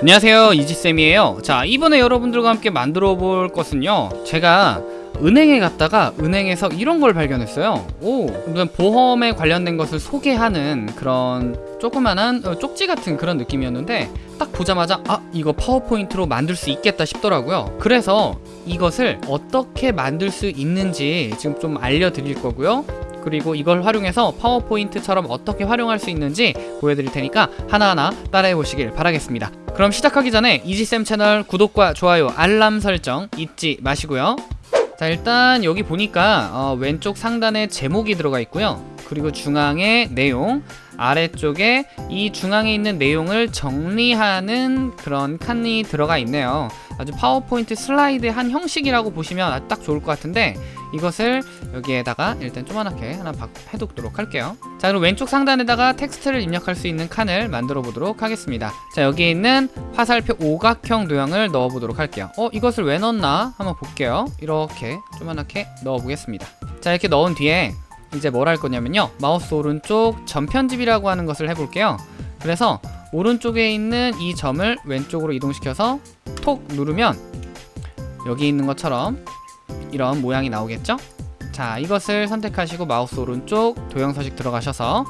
안녕하세요 이지쌤이에요. 자 이번에 여러분들과 함께 만들어 볼 것은요 제가 은행에 갔다가 은행에서 이런 걸 발견했어요. 오 보험에 관련된 것을 소개하는 그런 조그만한 어, 쪽지 같은 그런 느낌이었는데 딱 보자마자 아 이거 파워포인트로 만들 수 있겠다 싶더라고요. 그래서 이것을 어떻게 만들 수 있는지 지금 좀 알려드릴 거고요 그리고 이걸 활용해서 파워포인트처럼 어떻게 활용할 수 있는지 보여드릴 테니까 하나하나 따라해 보시길 바라겠습니다. 그럼 시작하기 전에 이지쌤 채널 구독과 좋아요 알람 설정 잊지 마시고요. 자 일단 여기 보니까 어, 왼쪽 상단에 제목이 들어가 있고요. 그리고 중앙에 내용 아래쪽에 이 중앙에 있는 내용을 정리하는 그런 칸이 들어가 있네요. 아주 파워포인트 슬라이드 한 형식이라고 보시면 딱 좋을 것 같은데 이것을 여기에다가 일단 조그맣게 하나 해두도록 할게요. 자 그럼 왼쪽 상단에다가 텍스트를 입력할 수 있는 칸을 만들어 보도록 하겠습니다. 자 여기에 있는 화살표 오각형 도형을 넣어 보도록 할게요. 어 이것을 왜 넣었나? 한번 볼게요. 이렇게 조그맣게 넣어 보겠습니다. 자 이렇게 넣은 뒤에 이제 뭘 할 거냐면요. 마우스 오른쪽 점편집이라고 하는 것을 해볼게요. 그래서 오른쪽에 있는 이 점을 왼쪽으로 이동시켜서 톡 누르면 여기 있는 것처럼 이런 모양이 나오겠죠? 자 이것을 선택하시고 마우스 오른쪽 도형 서식 들어가셔서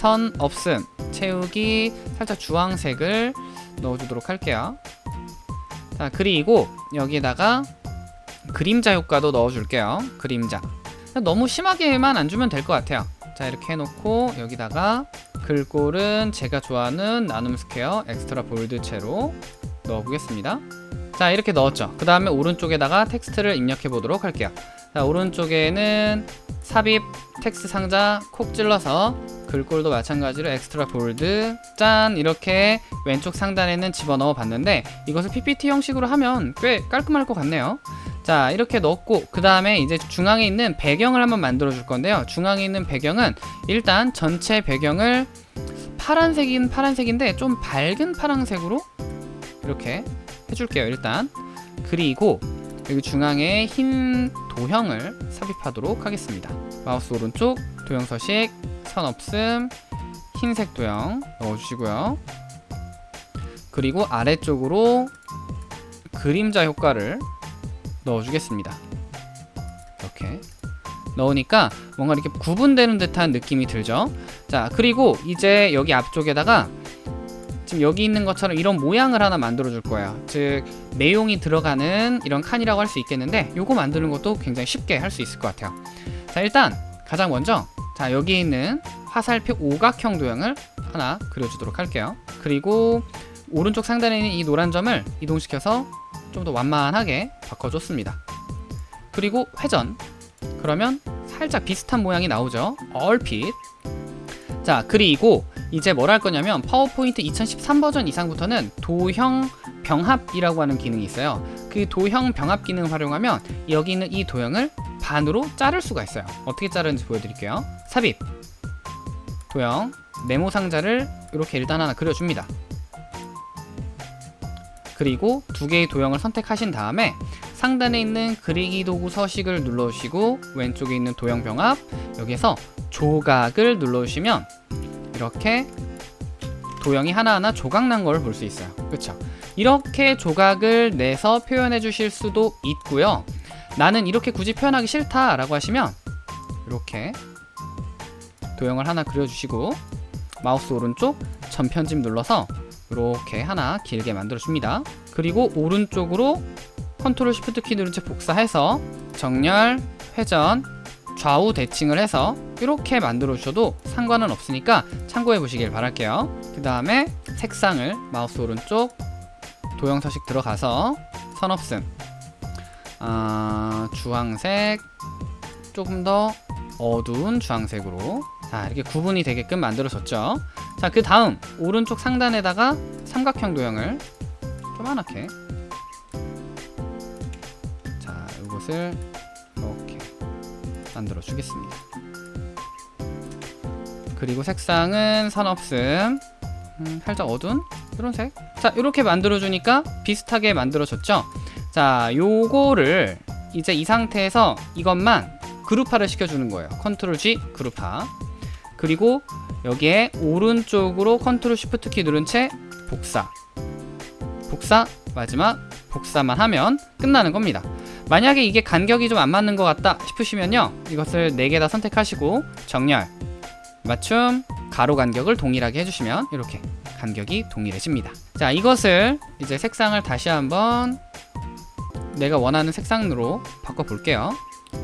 선 없음 채우기 살짝 주황색을 넣어주도록 할게요. 자 그리고 여기에다가 그림자 효과도 넣어줄게요. 그림자 너무 심하게만 안 주면 될 것 같아요. 자 이렇게 해놓고 여기다가 글꼴은 제가 좋아하는 나눔 스퀘어 Extra Bold체로 넣어보겠습니다. 자 이렇게 넣었죠. 그 다음에 오른쪽에다가 텍스트를 입력해 보도록 할게요. 자 오른쪽에는 삽입 텍스트 상자 콕 찔러서 글꼴도 마찬가지로 Extra Bold 짠! 이렇게 왼쪽 상단에는 집어넣어 봤는데 이것을 ppt 형식으로 하면 꽤 깔끔할 것 같네요 자 이렇게 넣었고 그 다음에 이제 중앙에 있는 배경을 한번 만들어 줄 건데요. 중앙에 있는 배경은 일단 전체 배경을 파란색인 파란색인데 좀 밝은 파란색으로 이렇게 해줄게요 일단. 그리고 여기 중앙에 흰 도형을 삽입하도록 하겠습니다. 마우스 오른쪽 도형 서식 선 없음 흰색 도형 넣어주시고요. 그리고 아래쪽으로 그림자 효과를 넣어주겠습니다. 이렇게. 넣으니까 뭔가 이렇게 구분되는 듯한 느낌이 들죠? 자 그리고 이제 여기 앞쪽에다가 지금 여기 있는 것처럼 이런 모양을 하나 만들어 줄 거예요. 즉 내용이 들어가는 이런 칸이라고 할 수 있겠는데 요거 만드는 것도 굉장히 쉽게 할 수 있을 것 같아요. 자 일단 가장 먼저 자 여기 있는 화살표 오각형 도형을 하나 그려주도록 할게요. 그리고 오른쪽 상단에 있는 이 노란 점을 이동시켜서 좀 더 완만하게 바꿔줬습니다. 그리고 회전. 그러면 살짝 비슷한 모양이 나오죠. 얼핏. 자 그리고 이제 뭘 할 거냐면 파워포인트 2013 버전 이상부터는 도형 병합이라고 하는 기능이 있어요. 그 도형 병합 기능을 활용하면 여기 있는 이 도형을 반으로 자를 수가 있어요. 어떻게 자르는지 보여드릴게요. 삽입. 도형 네모 상자를 이렇게 일단 하나 그려줍니다 그리고 두 개의 도형을 선택하신 다음에 상단에 있는 그리기 도구 서식을 눌러주시고 왼쪽에 있는 도형 병합 여기에서 조각을 눌러주시면 이렇게 도형이 하나하나 조각난 걸 볼 수 있어요. 그렇죠 이렇게 조각을 내서 표현해 주실 수도 있고요. 나는 이렇게 굳이 표현하기 싫다 라고 하시면 이렇게 도형을 하나 그려주시고 마우스 오른쪽 점편집 눌러서 이렇게 하나 길게 만들어 줍니다. 그리고 오른쪽으로 컨트롤 쉬프트 키 누른 채 복사해서 정렬, 회전, 좌우 대칭을 해서 이렇게 만들어 주셔도 상관은 없으니까 참고해 보시길 바랄게요. 그 다음에 색상을 마우스 오른쪽 도형 서식 들어가서 선 없음 어, 주황색 조금 더 어두운 주황색으로. 자 이렇게 구분이 되게끔 만들어졌죠 자 그 다음 오른쪽 상단에다가 삼각형 도형을 조그맣게 자 이것을 이렇게 만들어 주겠습니다. 그리고 색상은 선 없음. 음, 살짝 어두운 이런 색 자 이렇게 만들어 주니까 비슷하게 만들어졌죠? 자 요거를 이제 이 상태에서 이것만 그룹화를 시켜주는 거예요. 컨트롤 G 그룹화. 그리고 여기에 오른쪽으로 컨트롤 쉬프트 키 누른 채 복사. 복사 마지막 복사만 하면 끝나는 겁니다. 만약에 이게 간격이 좀 안 맞는 것 같다 싶으시면요 이것을 4개 다 선택하시고 정렬 맞춤 가로 간격을 동일하게 해주시면 이렇게 간격이 동일해집니다. 자 이것을 이제 색상을 다시 한번 내가 원하는 색상으로 바꿔 볼게요.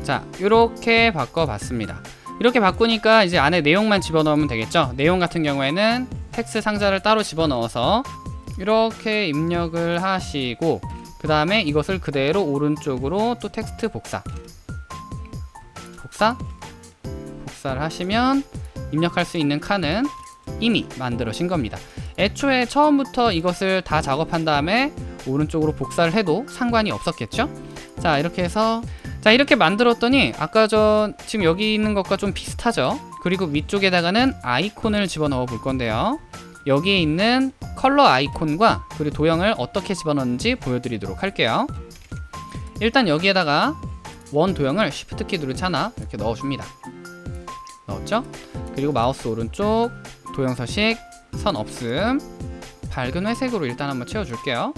자 이렇게 바꿔 봤습니다 이렇게 바꾸니까 이제 안에 내용만 집어넣으면 되겠죠? 내용 같은 경우에는 텍스트 상자를 따로 집어넣어서 이렇게 입력을 하시고 그 다음에 이것을 그대로 오른쪽으로 또 텍스트 복사. 복사? 복사를 하시면 입력할 수 있는 칸은 이미 만들어진 겁니다. 애초에 처음부터 이것을 다 작업한 다음에 오른쪽으로 복사를 해도 상관이 없었겠죠? 자 이렇게 해서 자 이렇게 만들었더니 아까 전 지금 여기 있는 것과 좀 비슷하죠? 그리고 위쪽에다가는 아이콘을 집어넣어 볼 건데요. 여기에 있는 컬러 아이콘과 그리고 도형을 어떻게 집어넣는지 보여드리도록 할게요. 일단 여기에다가 원 도형을 Shift 키 누른 채 하나 이렇게 넣어줍니다. 넣었죠? 그리고 마우스 오른쪽 도형 서식 선 없음 밝은 회색으로 일단 한번 채워줄게요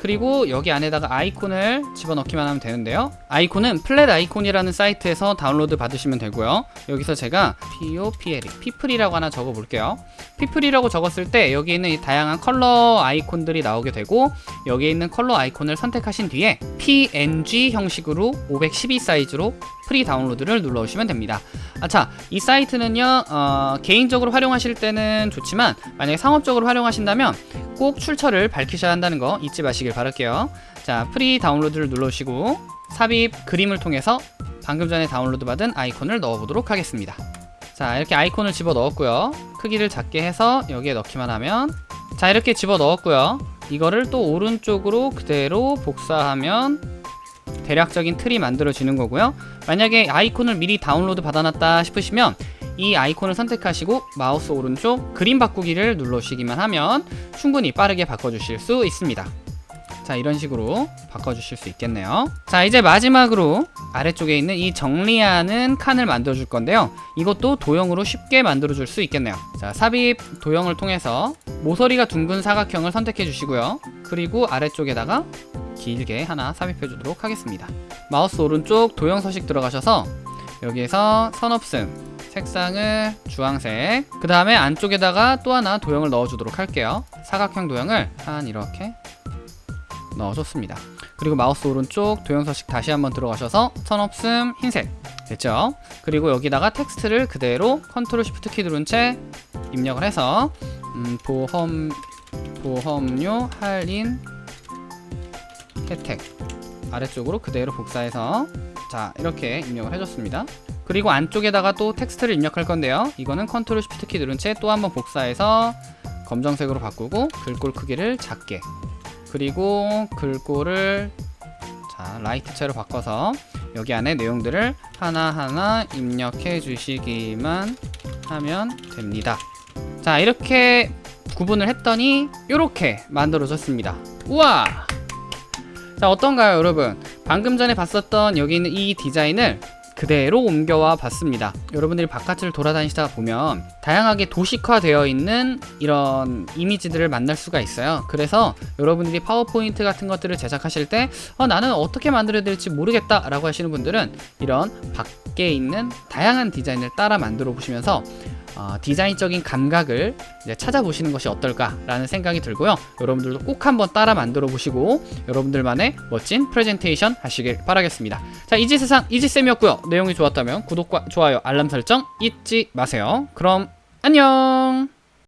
그리고 여기 안에다가 아이콘을 집어넣기만 하면 되는데요. 아이콘은 플랫 아이콘이라는 사이트에서 다운로드 받으시면 되고요. 여기서 제가 POPL people이라고 하나 적어 볼게요. 피플이라고 적었을 때 여기 있는 이 다양한 컬러 아이콘들이 나오게 되고 여기에 있는 컬러 아이콘을 선택하신 뒤에 PNG 형식으로 512 사이즈로 free download를 눌러주시면 됩니다. 아차 이 사이트는요 어, 개인적으로 활용하실 때는 좋지만 만약에 상업적으로 활용하신다면 꼭 출처를 밝히셔야 한다는 거 잊지 마시길 바랄게요. 자 free download를 눌러주시고 삽입 그림을 통해서 방금 전에 다운로드 받은 아이콘을 넣어보도록 하겠습니다. 자 이렇게 아이콘을 집어 넣었고요. 크기를 작게 해서 여기에 넣기만 하면 자 이렇게 집어 넣었고요. 이거를 또 오른쪽으로 그대로 복사하면 대략적인 틀이 만들어지는 거고요. 만약에 아이콘을 미리 다운로드 받아놨다 싶으시면 이 아이콘을 선택하시고 마우스 오른쪽 그림 바꾸기를 눌러주시기만 하면 충분히 빠르게 바꿔주실 수 있습니다. 자 이런 식으로 바꿔주실 수 있겠네요. 자 이제 마지막으로 아래쪽에 있는 이 정리하는 칸을 만들어 줄 건데요. 이것도 도형으로 쉽게 만들어 줄 수 있겠네요. 자 삽입 도형을 통해서 모서리가 둥근 사각형을 선택해 주시고요. 그리고 아래쪽에다가 길게 하나 삽입해 주도록 하겠습니다. 마우스 오른쪽 도형 서식 들어가셔서 여기에서 선 없음 색상을 주황색. 그 다음에 안쪽에다가 또 하나 도형을 넣어 주도록 할게요. 사각형 도형을 한 이렇게 넣어줬습니다. 그리고 마우스 오른쪽 도형 서식 다시 한번 들어가셔서 선 없음 흰색. 됐죠? 그리고 여기다가 텍스트를 그대로 컨트롤 시프트 키 누른 채 입력을 해서 음, 보험 보험료 할인 혜택. 아래쪽으로 그대로 복사해서 자 이렇게 입력을 해줬습니다. 그리고 안쪽에다가 또 텍스트를 입력할 건데요. 이거는 컨트롤 시프트 키 누른 채 또 한번 복사해서 검정색으로 바꾸고 글꼴 크기를 작게. 그리고 글꼴을 자 Light체로 바꿔서 여기 안에 내용들을 하나하나 입력해 주시기만 하면 됩니다. 자 이렇게 구분을 했더니 이렇게 만들어졌습니다. 우와! 자 어떤가요 여러분 방금 전에 봤었던 여기 있는 이 디자인을 그대로 옮겨와 봤습니다. 여러분들이 바깥을 돌아다니시다 보면 다양하게 도식화되어 있는 이런 이미지들을 만날 수가 있어요. 그래서 여러분들이 파워포인트 같은 것들을 제작하실 때 어, 나는 어떻게 만들어야 될지 모르겠다 라고 하시는 분들은 이런 밖에 있는 다양한 디자인을 따라 만들어 보시면서 어, 디자인적인 감각을 찾아보시는 것이 어떨까라는 생각이 들고요. 여러분들도 꼭 한번 따라 만들어 보시고 여러분들만의 멋진 프레젠테이션 하시길 바라겠습니다. 자, 이지세상 이지쌤이었고요. 내용이 좋았다면 구독과 좋아요, 알람 설정 잊지 마세요. 그럼 안녕!